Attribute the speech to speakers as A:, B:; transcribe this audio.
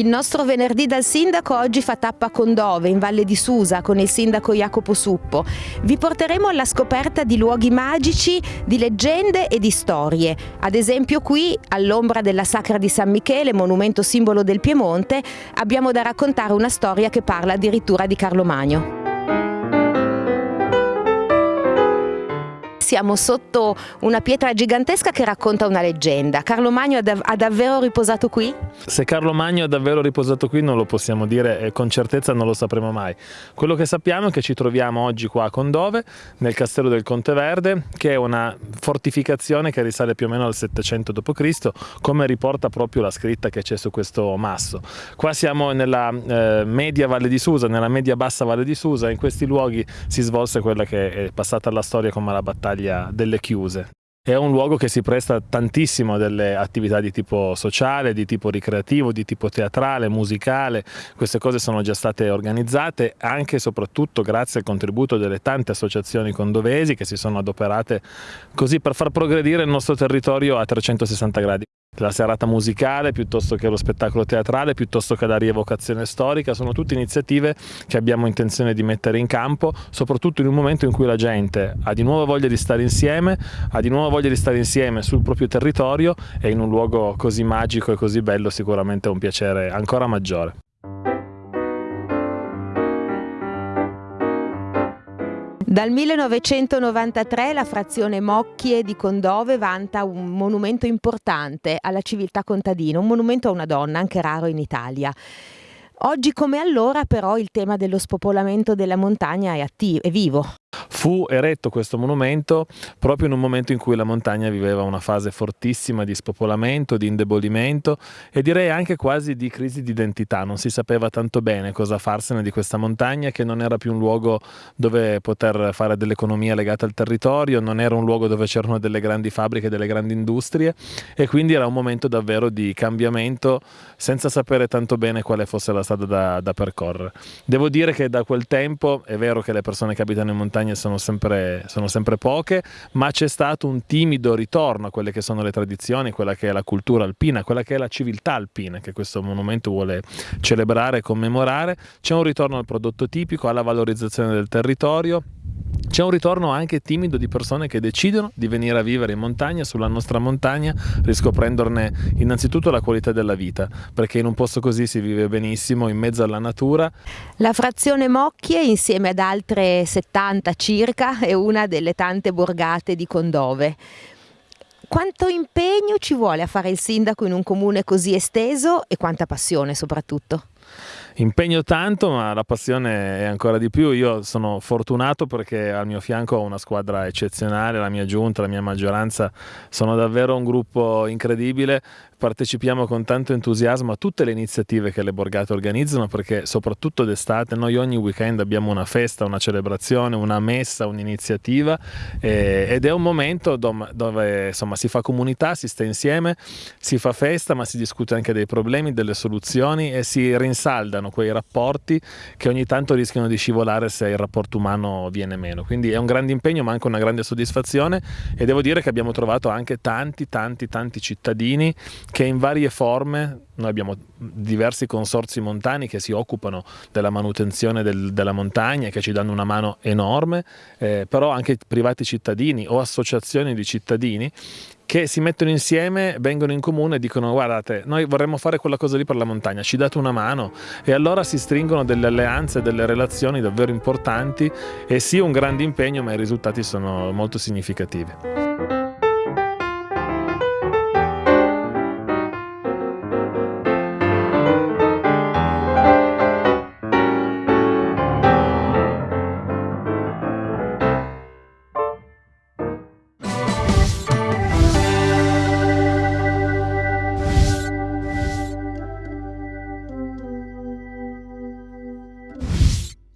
A: Il nostro venerdì dal sindaco oggi fa tappa a Condove, in Valle di Susa, con il sindaco Jacopo Suppo. Vi porteremo alla scoperta di luoghi magici, di leggende e di storie. Ad esempio qui, all'ombra della Sacra di San Michele, monumento simbolo del Piemonte, abbiamo da raccontare una storia che parla addirittura di Carlo Magno. Siamo sotto una pietra gigantesca che racconta una leggenda. Carlo Magno ha, dav- ha, davvero riposato qui?
B: Se Carlo Magno ha davvero riposato qui non lo possiamo dire e con certezza non lo sapremo mai. Quello che sappiamo è che ci troviamo oggi qua a Condove, nel castello del Conte Verde, che è una fortificazione che risale più o meno al 700 d.C., come riporta proprio la scritta che c'è su questo masso. Qua siamo nella eh, media Valle di Susa, nella media bassa Valle di Susa, in questi luoghi si svolse quella che è passata alla storia come la battaglia battaglia delle chiuse. È un luogo che si presta tantissimo a delle attività di tipo sociale, di tipo ricreativo, di tipo teatrale, musicale. Queste cose sono già state organizzate anche e soprattutto grazie al contributo delle tante associazioni condovesi che si sono adoperate così per far progredire il nostro territorio a 360 gradi la serata musicale piuttosto che lo spettacolo teatrale, piuttosto che la rievocazione storica, sono tutte iniziative che abbiamo intenzione di mettere in campo, soprattutto in un momento in cui la gente ha di nuovo voglia di stare insieme, ha di nuovo voglia di stare insieme sul proprio territorio e in un luogo così magico e così bello sicuramente è un piacere ancora maggiore.
A: Dal 1993 la frazione Mocchie di Condove vanta un monumento importante alla civiltà contadina, un monumento a una donna, anche raro in Italia. Oggi come allora però il tema dello spopolamento della montagna è, attivo, è vivo.
B: Fu eretto questo monumento proprio in un momento in cui la montagna viveva una fase fortissima di spopolamento, di indebolimento e direi anche quasi di crisi di identità. Non si sapeva tanto bene cosa farsene di questa montagna che non era più un luogo dove poter fare dell'economia legata al territorio, non era un luogo dove c'erano delle grandi fabbriche, delle grandi industrie e quindi era un momento davvero di cambiamento senza sapere tanto bene quale fosse la strada da, da percorrere. Devo dire che da quel tempo è vero che le persone che abitano in montagna sono sono sempre, sono sempre poche, ma c'è stato un timido ritorno a quelle che sono le tradizioni, quella che è la cultura alpina, quella che è la civiltà alpina che questo monumento vuole celebrare e commemorare. C'è un ritorno al prodotto tipico, alla valorizzazione del territorio, c'è un ritorno anche timido di persone che decidono di venire a vivere in montagna, sulla nostra montagna, riscoprendone innanzitutto la qualità della vita, perché in un posto così si vive benissimo, in mezzo alla natura.
A: La frazione Mocchie, insieme ad altre 70 circa, è una delle tante borgate di Condove. Quanto impegno ci vuole a fare il sindaco in un comune così esteso e quanta passione soprattutto?
B: Impegno tanto ma la passione è ancora di più. Io sono fortunato perché al mio fianco ho una squadra eccezionale la mia giunta, la mia maggioranza sono davvero un gruppo incredibile. Partecipiamo con tanto entusiasmo a tutte le iniziative che le borgate organizzano perché soprattutto d'estate noi ogni weekend abbiamo una festa, una celebrazione, una messa, un'iniziativa ed è un momento dove, insomma, si fa comunità, si sta insieme, si fa festa ma si discute anche dei problemi, delle soluzioni e si rinsaldano quei rapporti che ogni tanto rischiano di scivolare se il rapporto umano viene meno. Quindi è un grande impegno ma anche una grande soddisfazione e devo dire che abbiamo trovato anche tanti tanti tanti cittadini che in varie forme, noi abbiamo diversi consorsi montani che si occupano della manutenzione del, della montagna che ci danno una mano enorme, eh, però anche privati cittadini o associazioni di cittadini che si mettono insieme, vengono in comune e dicono guardate noi vorremmo fare quella cosa lì per la montagna, ci date una mano e allora si stringono delle alleanze, delle relazioni davvero importanti e sì un grande impegno ma i risultati sono molto significativi.